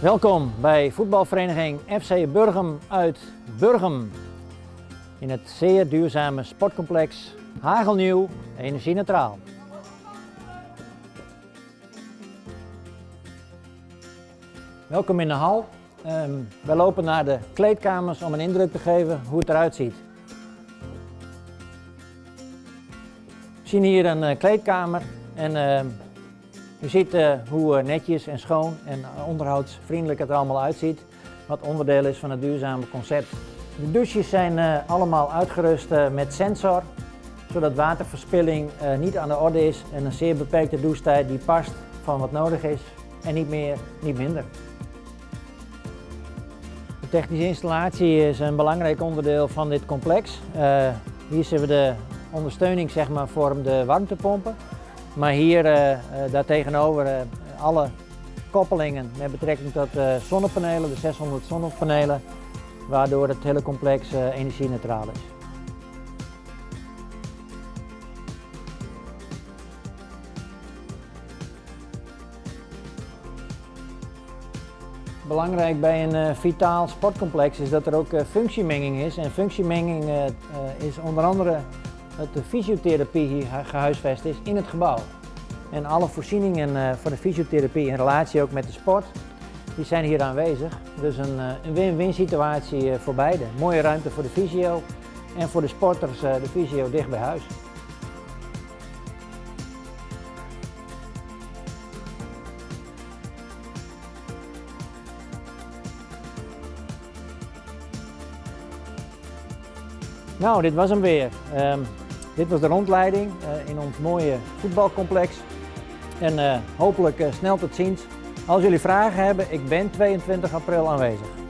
Welkom bij voetbalvereniging FC Burgum uit Burgum. In het zeer duurzame sportcomplex Hagelnieuw Energie Neutraal. Welkom in de hal. Um, we lopen naar de kleedkamers om een indruk te geven hoe het eruit ziet. We zien hier een uh, kleedkamer en uh, u ziet hoe netjes en schoon en onderhoudsvriendelijk het er allemaal uitziet. Wat onderdeel is van het duurzame concept. De douches zijn allemaal uitgerust met sensor, zodat waterverspilling niet aan de orde is en een zeer beperkte douchetijd die past van wat nodig is en niet meer, niet minder technische installatie is een belangrijk onderdeel van dit complex. Hier zien we de ondersteuning zeg maar, vorm de warmtepompen. Maar hier uh, uh, daartegenover alle koppelingen met betrekking tot zonnepanelen, de 600 zonnepanelen, waardoor het hele complex energie-neutraal is. Belangrijk bij een vitaal sportcomplex is dat er ook functiemenging is. En functiemenging is onder andere dat de fysiotherapie hier gehuisvest is in het gebouw. En alle voorzieningen voor de fysiotherapie in relatie ook met de sport, die zijn hier aanwezig. Dus een win-win situatie voor beide. Mooie ruimte voor de fysio en voor de sporters de fysio dicht bij huis. Nou, dit was hem weer. Um, dit was de rondleiding uh, in ons mooie voetbalcomplex. En uh, hopelijk uh, snel tot ziens. Als jullie vragen hebben, ik ben 22 april aanwezig.